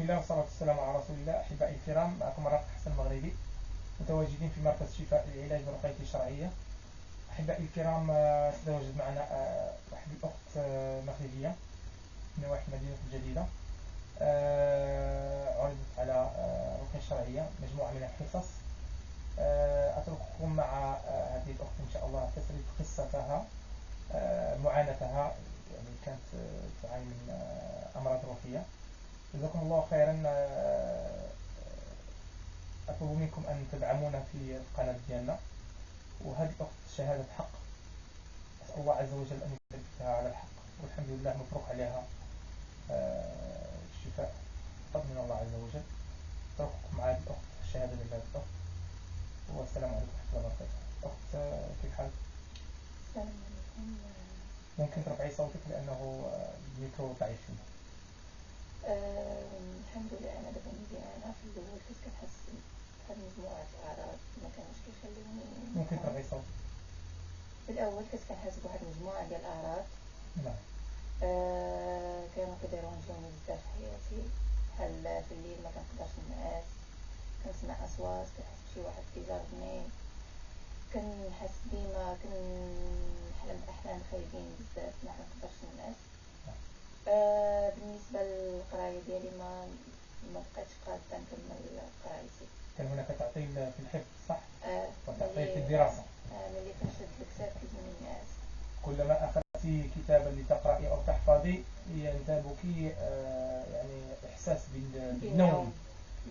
بسم الله والصلاة والسلام على رسول الله. أحبائي الكرام معكم رافق حسن المغربي متواجدين في مركز شفاء العلاج بالرقية الشرعية. أحبائي الكرام آه، تتواجد معنا آه، واحد الأخت آه، مغربية من واحد مدينة الجديدة. عرضت على الرقية الشرعية مجموعة من الحصص. أترككم مع هذه الأخت إن شاء الله تسرد قصتها معاناتها يعني كانت تعاني من أمراض روحية. جزاكم الله خيرا. أطلب منكم أن تدعمونا في القناة ديالنا. وهذه الأخت شهادة حق. أسأل الله عز وجل أن يثبتها على الحق. والحمد لله مبروك عليها. الشفاء. فضل من الله عز وجل. أترككم مع هذه الأخت الشهادة لله الأخت والسلام عليكم ورحمة الله وبركاته. أخت كيف حالك؟ السلام عليكم. ممكن ترفعي صوتك لأنه الميكرو ضعيف فيه الحمد لله أنا دابا مزيانة في الأول كنت كنحس بواحد مجموعة الأعراض ما كانوش كيخلوني ممكن صوتك في الأول كنت كنحس بواحد مجموعة ديال الأعراض. نعم. آه كانوا كيديرونجوني بزاف في حياتي بحال في الليل ما كنقدرش نعس كنسمع أصوات كنحس بشي واحد كيجرني كنحس ديما كنحلم بأحلام خايبين بزاف ما كنقدرش نعس آه بالنسبة بقيتش قادة نكمل قرايتي كان هناك تعطيل في الحفظ صح؟ آه وتعطيل في الدراسة آه ملي كنشد الكتاب كيجيني كلما أخذت كتابا لتقرأي أو تحفظي ينتابك آه يعني إحساس بالنوم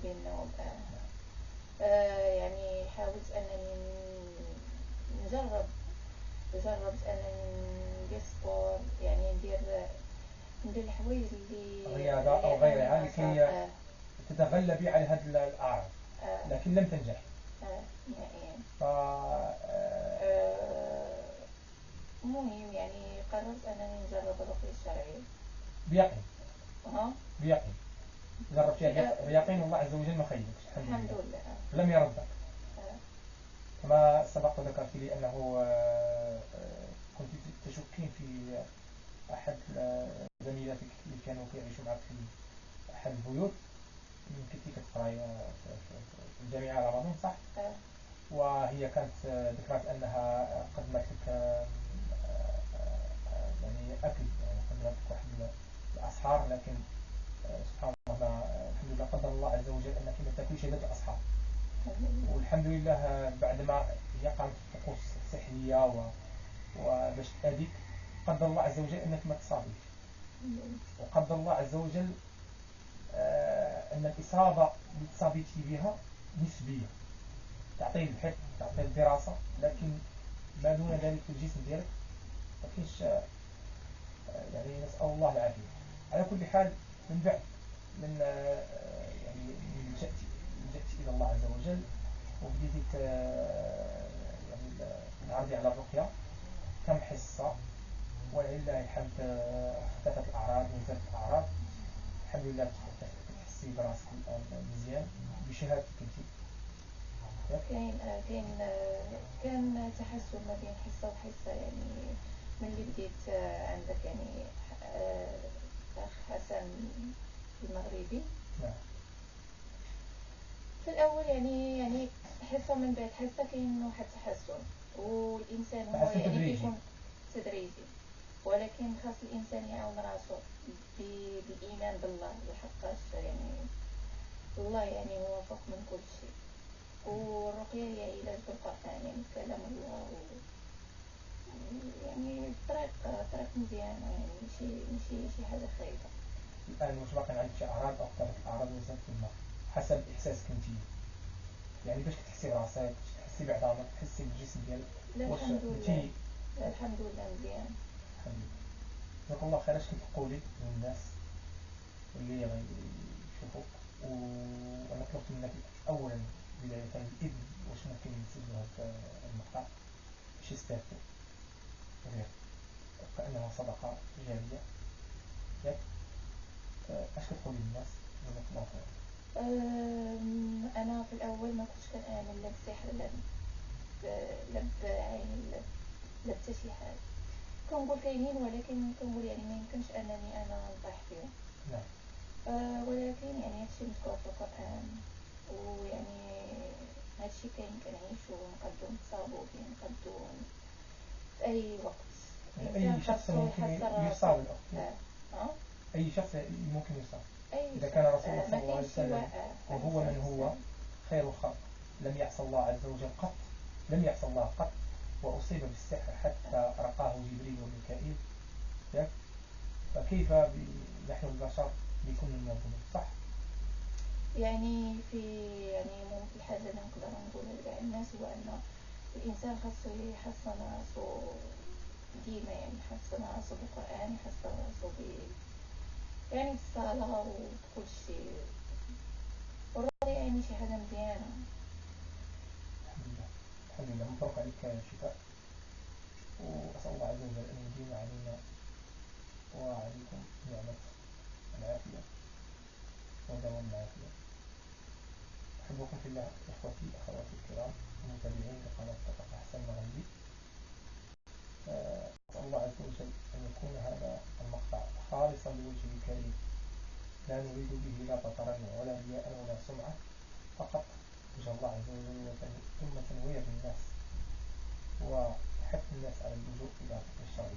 بالنوم آه. آه يعني حاولت أنني نجرب جربت أنني ندير سبور يعني ندير ندير الحوايج اللي رياضة أو غيرها. لكي آه. تتغلبي على هذه الأعراض آه. لكن لم تنجح. آه. نهائيا. ف المهم يعني قررت أنني نجرب الرقية الشرعية بيقين. ها؟ بيقين. جربتيها بيقين والله عز وجل ما خيبكش الحمد لله. لم يردك. كما سبق وذكرت لي أنه كنت تشكين في أحد زميلاتك اللي كانوا كيعيشوا معك في أحد البيوت. كنتي كتقراي في الجامعة رمضان صح؟ وهي كانت ذكرت أنها قدمت لك يعني أكل يعني قدمت لك واحد الأسحار لكن سبحان الله الحمد لله قدر الله عز وجل أنك ما تاكليش هذه الأسحار. والحمد لله بعدما هي قامت الطقوس السحرية وباش تأذيك قدر الله عز وجل أنك ما تصابيش وقدر الله عز وجل آه، أن الإصابة اللي تصابيتي بها نسبية تعطي الحفظ تعطي الدراسة لكن ما دون ذلك في الجسم ديالك ما فيش آه، يعني نسأل الله العافية. على كل حال من بعد من آه، يعني لجأت لجأت إلى الله عز وجل وبديت يعني نعرضي على الرقية. ولله الحمد اختفت الأعراض ونزلت الأعراض. الحمد لله تحسي براسك الآن مزيان. بشهادتك أنت كاين كاين كان تحسن ما بين حصة وحصة يعني ملي بديت عندك يعني أخ حسن المغربي. نعم. في الأول يعني يعني حصة من بعد حصة كاين واحد التحسن والإنسان هو يعني كيكون تدريجي. ولكن خاص الإنسان يعاون راسو بالإيمان بالله لحقاش يعني الله يعني هو فوق من كل شيء. والرقية هي علاج بالقرآن يعني كلام الله و يعني طريق طريق مزيانة يعني ماشي ماشي شي حاجة خايبة. الآن واش باقي عندك شي أعراض أو اختارت الأعراض وزادت في الماء حسب إحساسك أنت يعني باش كتحسي براسك تحسي بعظامك تحسي بالجسم ديالك واش أنت الحمد لله مزيان. الحمد لله جزاك الله خير اش كتقولي للناس اللي غيشوفوك وأنا طلبت منك اولا بداية الاذن واش ممكن نسجلوا هذا المقطع. باش يستافدوا. كأنها صدقة جارية. ياك أش كتقولي للناس؟ جزاك الله خير أنا في الأول ما كنتش كنآمن لا بسحر لا لا بعين لا حتى شي حاجة. كنقول كاينين ولكن كنقول يعني ما يمكنش أنني أنا نطيح فيهم. نعم. آه ولكن يعني هادشي مذكور في القرآن ويعني هادشي كاين كنعيشو ونقدو نتصابو فيه نقدو في أي وقت. يعني أي شخص ممكن يصاب آه. أي شخص ممكن يصاب إذا كان رسول الله صلى الله عليه وسلم وهو من هو خير الخلق لم يعصى الله عز وجل قط. لم يعصى الله قط. وأصيب بالسحر حتى رقاه جبريل وميكائيل. فكيف نحن البشر من الذنوب صح. يعني في يعني ممكن الحاجة اللي نقدر نقولها لكاع الناس هو أن الإنسان خاصو يحسن راسو ديما يعني يحسن راسو بالقرآن يحسن راسو ب يعني الصلاة وكل شيء. يعني شي حاجة مزيانة. الحمد لله مبروك عليك الشفاء وأسأل الله عز وجل أن يديم علينا وعليكم نعمة العافية ودوام العافية. أحبكم في الله إخوتي أخواتي الكرام المتابعين لقناة تقف أحسن مغنبي أسأل الله عز وجل أن يكون هذا المقطع خالصا لوجهه الكريم. لا نريد به لا بطرا ولا رياء ولا سمعة فقط وجه الله عز وجل ثم تنوير الناس وحث الناس على اللجوء إلى الشرعية